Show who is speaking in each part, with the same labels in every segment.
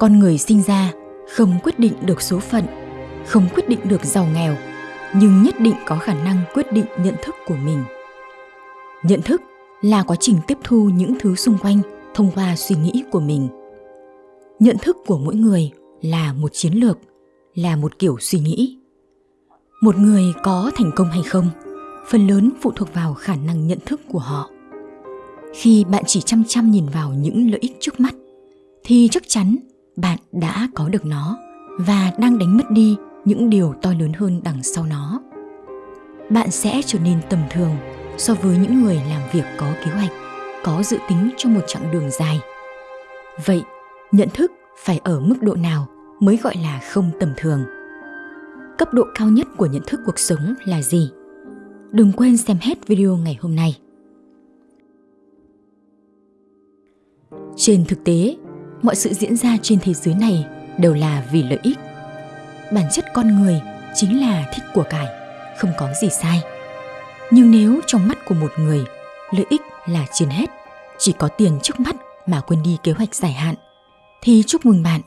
Speaker 1: Con người sinh ra không quyết định được số phận, không quyết định được giàu nghèo, nhưng nhất định có khả năng quyết định nhận thức của mình. Nhận thức là quá trình tiếp thu những thứ xung quanh thông qua suy nghĩ của mình. Nhận thức của mỗi người là một chiến lược, là một kiểu suy nghĩ. Một người có thành công hay không, phần lớn phụ thuộc vào khả năng nhận thức của họ. Khi bạn chỉ chăm chăm nhìn vào những lợi ích trước mắt thì chắc chắn bạn đã có được nó và đang đánh mất đi những điều to lớn hơn đằng sau nó. Bạn sẽ trở nên tầm thường so với những người làm việc có kế hoạch, có dự tính cho một chặng đường dài. Vậy, nhận thức phải ở mức độ nào mới gọi là không tầm thường? Cấp độ cao nhất của nhận thức cuộc sống là gì? Đừng quên xem hết video ngày hôm nay. Trên thực tế mọi sự diễn ra trên thế giới này đều là vì lợi ích. Bản chất con người chính là thích của cải, không có gì sai. Nhưng nếu trong mắt của một người, lợi ích là trên hết, chỉ có tiền trước mắt mà quên đi kế hoạch dài hạn, thì chúc mừng bạn,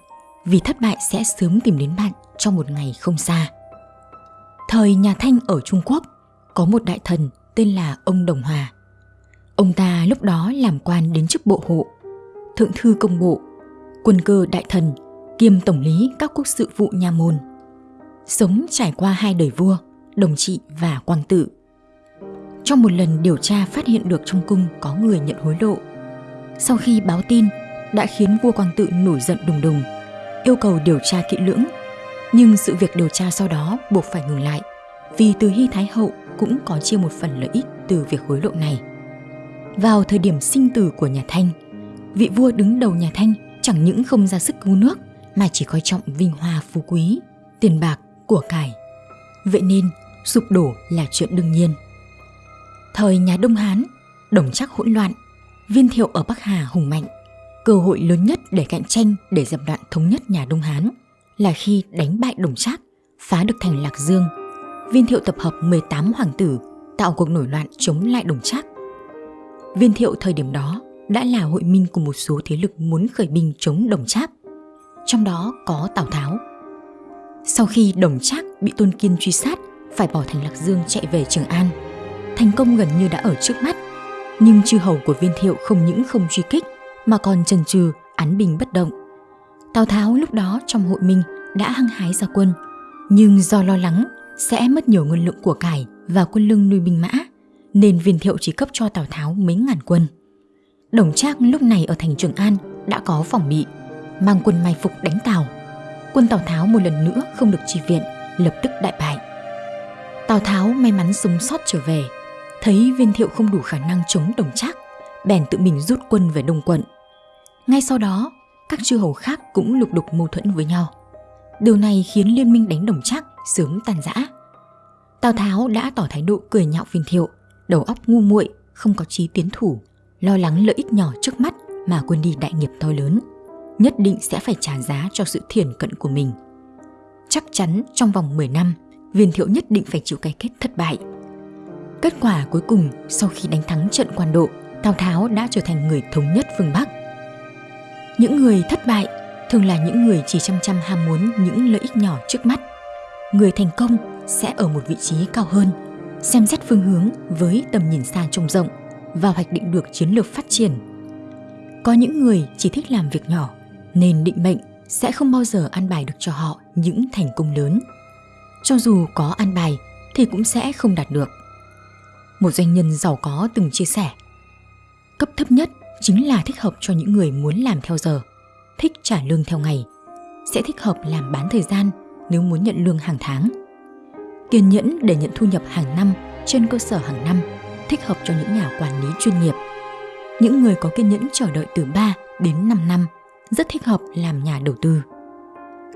Speaker 1: vì thất bại sẽ sớm tìm đến bạn trong một ngày không xa. Thời nhà thanh ở trung quốc, có một đại thần tên là ông đồng hòa. Ông ta lúc đó làm quan đến chức bộ hộ, thượng thư công bộ quân cơ đại thần, kiêm tổng lý các quốc sự vụ nhà môn. Sống trải qua hai đời vua, đồng trị và quang tự. Trong một lần điều tra phát hiện được trong cung có người nhận hối lộ, sau khi báo tin đã khiến vua quang tự nổi giận đùng đùng, yêu cầu điều tra kỹ lưỡng. Nhưng sự việc điều tra sau đó buộc phải ngừng lại, vì từ hy thái hậu cũng có chia một phần lợi ích từ việc hối lộ này. Vào thời điểm sinh tử của nhà thanh, vị vua đứng đầu nhà thanh chẳng những không ra sức cứu nước mà chỉ coi trọng vinh hoa phú quý, tiền bạc, của cải. Vậy nên, sụp đổ là chuyện đương nhiên. Thời nhà Đông Hán, đồng chắc hỗn loạn, viên thiệu ở Bắc Hà hùng mạnh. Cơ hội lớn nhất để cạnh tranh để dập đoạn thống nhất nhà Đông Hán là khi đánh bại đồng trác, phá được thành Lạc Dương. Viên thiệu tập hợp 18 hoàng tử, tạo cuộc nổi loạn chống lại đồng trác. Viên thiệu thời điểm đó đã là hội minh của một số thế lực muốn khởi binh chống đồng trác. Trong đó có tào tháo. Sau khi đồng trác bị tôn kiên truy sát, phải bỏ thành lạc dương chạy về trường an. Thành công gần như đã ở trước mắt, nhưng chư hầu của viên thiệu không những không truy kích, mà còn chần chừ án binh bất động. Tào tháo lúc đó trong hội minh đã hăng hái ra quân, nhưng do lo lắng sẽ mất nhiều nguồn lượng của cải và quân lương nuôi binh mã, nên viên thiệu chỉ cấp cho tào tháo mấy ngàn quân. Đồng Trác lúc này ở thành Trường An đã có phòng bị, mang quân mai phục đánh Tào. Quân Tào Tháo một lần nữa không được chi viện, lập tức đại bại. Tào Tháo may mắn sống sót trở về, thấy viên thiệu không đủ khả năng chống Đồng Trác, bèn tự mình rút quân về Đông quận. Ngay sau đó, các chư hầu khác cũng lục đục mâu thuẫn với nhau. Điều này khiến liên minh đánh Đồng Trác sớm tan rã. Tào Tháo đã tỏ thái độ cười nhạo viên thiệu, đầu óc ngu muội, không có trí tiến thủ, lo lắng lợi ích nhỏ trước mắt mà quên đi đại nghiệp to lớn, nhất định sẽ phải trả giá cho sự thiển cận của mình. Chắc chắn trong vòng 10 năm, viên thiệu nhất định phải chịu cái kết thất bại. Kết quả cuối cùng sau khi đánh thắng trận quan độ, tào tháo đã trở thành người thống nhất phương bắc. Những người thất bại thường là những người chỉ chăm chăm ham muốn những lợi ích nhỏ trước mắt. Người thành công sẽ ở một vị trí cao hơn, xem xét phương hướng với tầm nhìn xa trông rộng và hoạch định được chiến lược phát triển. Có những người chỉ thích làm việc nhỏ nên định mệnh sẽ không bao giờ an bài được cho họ những thành công lớn. Cho dù có an bài thì cũng sẽ không đạt được. Một doanh nhân giàu có từng chia sẻ Cấp thấp nhất chính là thích hợp cho những người muốn làm theo giờ, thích trả lương theo ngày, sẽ thích hợp làm bán thời gian nếu muốn nhận lương hàng tháng. Kiên nhẫn để nhận thu nhập hàng năm trên cơ sở hàng năm thích hợp cho những nhà quản lý chuyên nghiệp. Những người có kiên nhẫn chờ đợi từ 3 đến 5 năm rất thích hợp làm nhà đầu tư.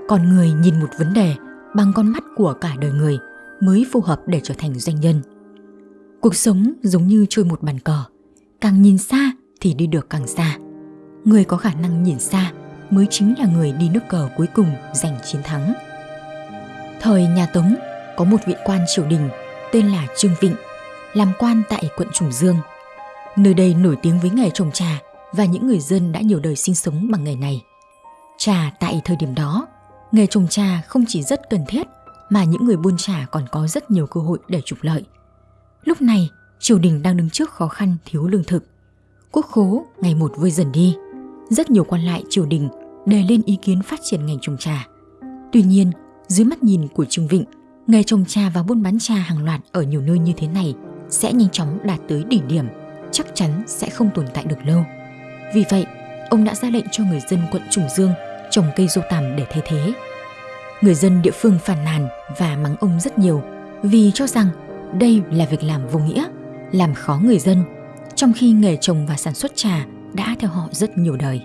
Speaker 1: Còn người nhìn một vấn đề bằng con mắt của cả đời người mới phù hợp để trở thành doanh nhân. Cuộc sống giống như chơi một bàn cờ, càng nhìn xa thì đi được càng xa. Người có khả năng nhìn xa mới chính là người đi nước cờ cuối cùng giành chiến thắng. Thời nhà Tống có một vị quan triều đình tên là Trương Vịnh làm quan tại quận Trùng Dương. Nơi đây nổi tiếng với nghề trồng trà và những người dân đã nhiều đời sinh sống bằng nghề này. Trà tại thời điểm đó, nghề trồng trà không chỉ rất cần thiết mà những người buôn trà còn có rất nhiều cơ hội để trục lợi. Lúc này, triều đình đang đứng trước khó khăn thiếu lương thực. Quốc khố ngày một vơi dần đi. Rất nhiều quan lại triều đình đề lên ý kiến phát triển ngành trồng trà. Tuy nhiên, dưới mắt nhìn của Trương Vịnh, nghề trồng trà và buôn bán trà hàng loạt ở nhiều nơi như thế này sẽ nhanh chóng đạt tới đỉnh điểm, chắc chắn sẽ không tồn tại được lâu. Vì vậy, ông đã ra lệnh cho người dân quận Trùng Dương trồng cây dâu tằm để thay thế. Người dân địa phương phàn nàn và mắng ông rất nhiều vì cho rằng đây là việc làm vô nghĩa, làm khó người dân, trong khi nghề trồng và sản xuất trà đã theo họ rất nhiều đời.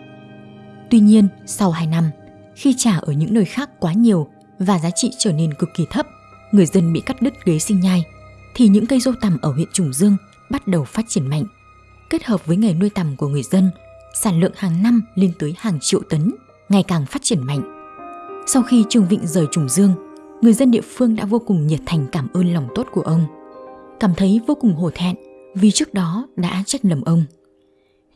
Speaker 1: Tuy nhiên, sau 2 năm, khi trà ở những nơi khác quá nhiều và giá trị trở nên cực kỳ thấp, người dân bị cắt đứt ghế sinh nhai, thì những cây dâu tằm ở huyện Trùng Dương bắt đầu phát triển mạnh. Kết hợp với nghề nuôi tằm của người dân, sản lượng hàng năm lên tới hàng triệu tấn, ngày càng phát triển mạnh. Sau khi Trương Vịnh rời Trùng Dương, người dân địa phương đã vô cùng nhiệt thành cảm ơn lòng tốt của ông. Cảm thấy vô cùng hổ thẹn vì trước đó đã trách lầm ông.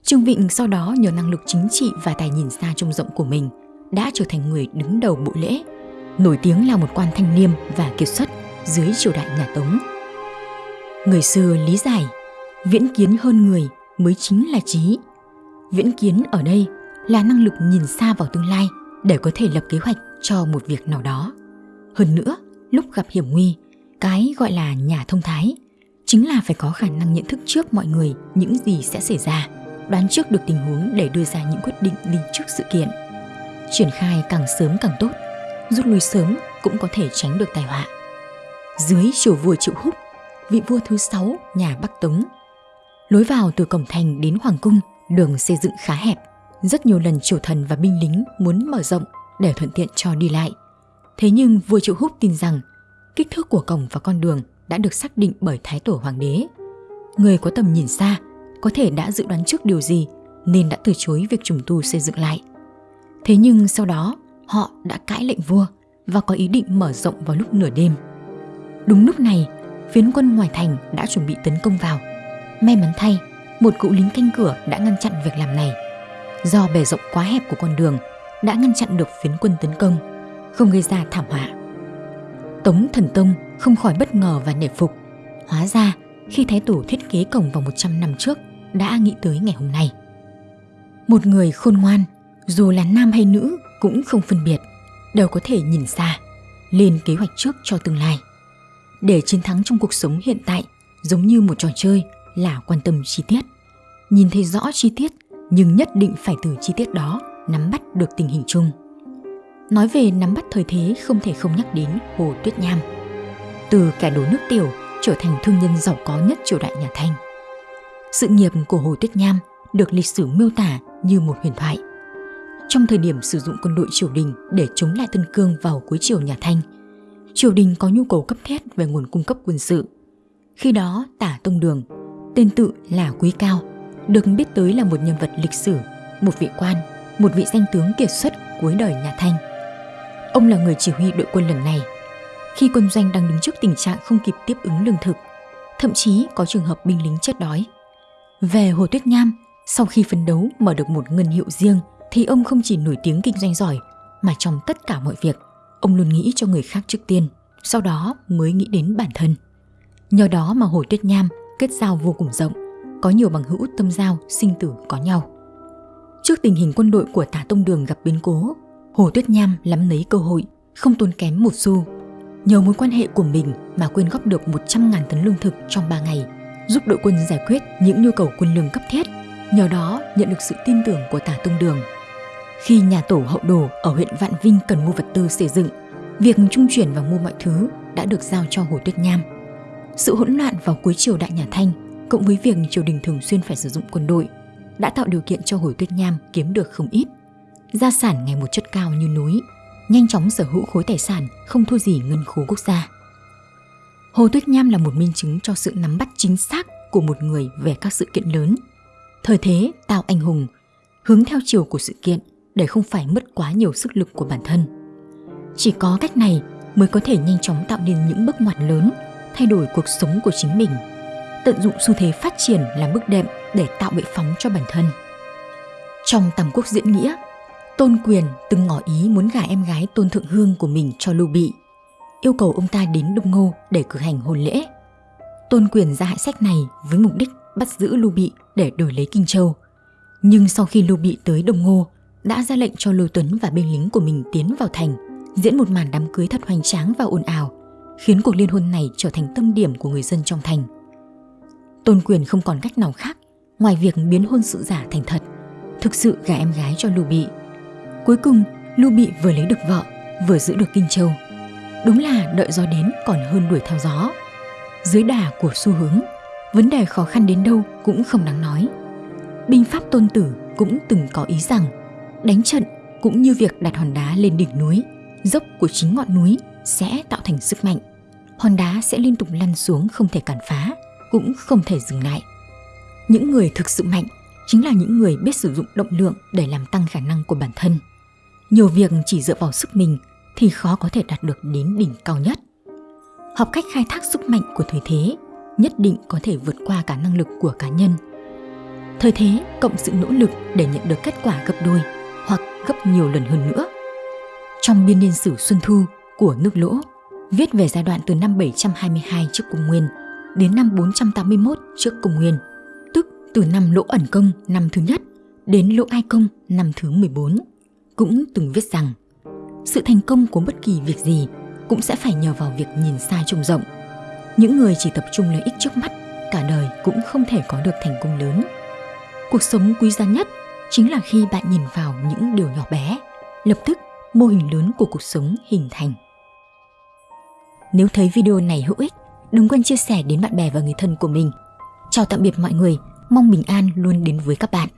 Speaker 1: Trương Vịnh sau đó nhờ năng lực chính trị và tài nhìn xa trông rộng của mình đã trở thành người đứng đầu bộ lễ, nổi tiếng là một quan thanh liêm và kiệt xuất dưới triều đại nhà Tống. Người xưa lý giải, viễn kiến hơn người mới chính là trí. Viễn kiến ở đây là năng lực nhìn xa vào tương lai để có thể lập kế hoạch cho một việc nào đó. Hơn nữa, lúc gặp hiểm nguy, cái gọi là nhà thông thái chính là phải có khả năng nhận thức trước mọi người những gì sẽ xảy ra, đoán trước được tình huống để đưa ra những quyết định đi trước sự kiện. Triển khai càng sớm càng tốt, rút lui sớm cũng có thể tránh được tai họa. Dưới triều vua Triệu Húc, vị vua thứ sáu nhà Bắc Tống. Lối vào từ cổng thành đến hoàng cung, đường xây dựng khá hẹp. Rất nhiều lần triều thần và binh lính muốn mở rộng để thuận tiện cho đi lại. Thế nhưng vua Triệu Húc tin rằng kích thước của cổng và con đường đã được xác định bởi thái tổ hoàng đế. Người có tầm nhìn xa có thể đã dự đoán trước điều gì nên đã từ chối việc trùng tu xây dựng lại. Thế nhưng sau đó họ đã cãi lệnh vua và có ý định mở rộng vào lúc nửa đêm. Đúng lúc này, phiến quân ngoài thành đã chuẩn bị tấn công vào. May mắn thay, một cụ lính canh cửa đã ngăn chặn việc làm này. Do bề rộng quá hẹp của con đường đã ngăn chặn được phiến quân tấn công, không gây ra thảm họa. Tống Thần Tông không khỏi bất ngờ và nể phục. Hóa ra, khi Thái Tổ thiết kế cổng vào 100 năm trước, đã nghĩ tới ngày hôm nay. Một người khôn ngoan, dù là nam hay nữ cũng không phân biệt, đều có thể nhìn xa, lên kế hoạch trước cho tương lai. Để chiến thắng trong cuộc sống hiện tại giống như một trò chơi là quan tâm chi tiết. Nhìn thấy rõ chi tiết nhưng nhất định phải từ chi tiết đó nắm bắt được tình hình chung. Nói về nắm bắt thời thế không thể không nhắc đến Hồ Tuyết Nham. Từ kẻ đổ nước tiểu trở thành thương nhân giàu có nhất triều đại nhà Thanh. Sự nghiệp của Hồ Tuyết Nham được lịch sử miêu tả như một huyền thoại. Trong thời điểm sử dụng quân đội triều đình để chống lại Tân Cương vào cuối triều nhà Thanh, triều đình có nhu cầu cấp thiết về nguồn cung cấp quân sự. Khi đó, Tả Tông Đường, tên tự là Quý Cao, được biết tới là một nhân vật lịch sử, một vị quan, một vị danh tướng kiệt xuất cuối đời nhà Thanh. Ông là người chỉ huy đội quân lần này. Khi quân doanh đang đứng trước tình trạng không kịp tiếp ứng lương thực, thậm chí có trường hợp binh lính chết đói. Về Hồ Tuyết Nham, sau khi phấn đấu mở được một ngân hiệu riêng thì ông không chỉ nổi tiếng kinh doanh giỏi mà trong tất cả mọi việc, ông luôn nghĩ cho người khác trước tiên, sau đó mới nghĩ đến bản thân. Nhờ đó mà Hồ Tuyết Nham kết giao vô cùng rộng, có nhiều bằng hữu tâm giao, sinh tử có nhau. Trước tình hình quân đội của Tả Tông Đường gặp biến cố, Hồ Tuyết Nham lắm lấy cơ hội, không tốn kém một xu. Nhờ mối quan hệ của mình mà quyên góp được 100.000 tấn lương thực trong 3 ngày, giúp đội quân giải quyết những nhu cầu quân lương cấp thiết, nhờ đó nhận được sự tin tưởng của Tả Tông Đường. Khi nhà tổ hậu đồ ở huyện Vạn Vinh cần mua vật tư xây dựng, việc trung chuyển và mua mọi thứ đã được giao cho Hồ Tuyết Nham. Sự hỗn loạn vào cuối triều đại nhà Thanh, cộng với việc triều đình thường xuyên phải sử dụng quân đội, đã tạo điều kiện cho Hồ Tuyết Nham kiếm được không ít. Gia sản ngày một chất cao như núi, nhanh chóng sở hữu khối tài sản không thua gì ngân khố quốc gia. Hồ Tuyết Nham là một minh chứng cho sự nắm bắt chính xác của một người về các sự kiện lớn. Thời thế tạo anh hùng, hướng theo chiều của sự kiện để không phải mất quá nhiều sức lực của bản thân. Chỉ có cách này mới có thể nhanh chóng tạo nên những bước ngoặt lớn, thay đổi cuộc sống của chính mình. Tận dụng xu thế phát triển là bước đệm để tạo bệ phóng cho bản thân. Trong tầm Quốc diễn nghĩa, Tôn Quyền từng ngỏ ý muốn gả em gái Tôn Thượng Hương của mình cho Lưu Bị, yêu cầu ông ta đến Đông Ngô để cử hành hôn lễ. Tôn Quyền ra hại sách này với mục đích bắt giữ Lưu Bị để đổi lấy Kinh Châu. Nhưng sau khi Lưu Bị tới Đông Ngô, đã ra lệnh cho Lưu Tuấn và binh lính của mình tiến vào thành, diễn một màn đám cưới thật hoành tráng và ồn ào, khiến cuộc liên hôn này trở thành tâm điểm của người dân trong thành. Tôn Quyền không còn cách nào khác ngoài việc biến hôn sự giả thành thật, thực sự gả em gái cho Lưu Bị. Cuối cùng, Lưu Bị vừa lấy được vợ, vừa giữ được Kinh Châu. Đúng là đợi gió đến còn hơn đuổi theo gió. Dưới đà của xu hướng, vấn đề khó khăn đến đâu cũng không đáng nói. Binh pháp tôn tử cũng từng có ý rằng đánh trận cũng như việc đặt hòn đá lên đỉnh núi, dốc của chính ngọn núi sẽ tạo thành sức mạnh. Hòn đá sẽ liên tục lăn xuống không thể cản phá, cũng không thể dừng lại. Những người thực sự mạnh chính là những người biết sử dụng động lượng để làm tăng khả năng của bản thân. Nhiều việc chỉ dựa vào sức mình thì khó có thể đạt được đến đỉnh cao nhất. Học cách khai thác sức mạnh của thời thế nhất định có thể vượt qua cả năng lực của cá nhân. Thời thế cộng sự nỗ lực để nhận được kết quả gấp đôi hoặc gấp nhiều lần hơn nữa. Trong biên niên sử Xuân Thu của nước Lỗ, viết về giai đoạn từ năm 722 trước công nguyên đến năm 481 trước công nguyên, tức từ năm Lỗ ẩn công năm thứ nhất đến Lỗ ai công năm thứ 14, cũng từng viết rằng sự thành công của bất kỳ việc gì cũng sẽ phải nhờ vào việc nhìn xa trông rộng. Những người chỉ tập trung lợi ích trước mắt, cả đời cũng không thể có được thành công lớn. Cuộc sống quý giá nhất chính là khi bạn nhìn vào những điều nhỏ bé, lập tức mô hình lớn của cuộc sống hình thành. Nếu thấy video này hữu ích, đừng quên chia sẻ đến bạn bè và người thân của mình. Chào tạm biệt mọi người, mong bình an luôn đến với các bạn.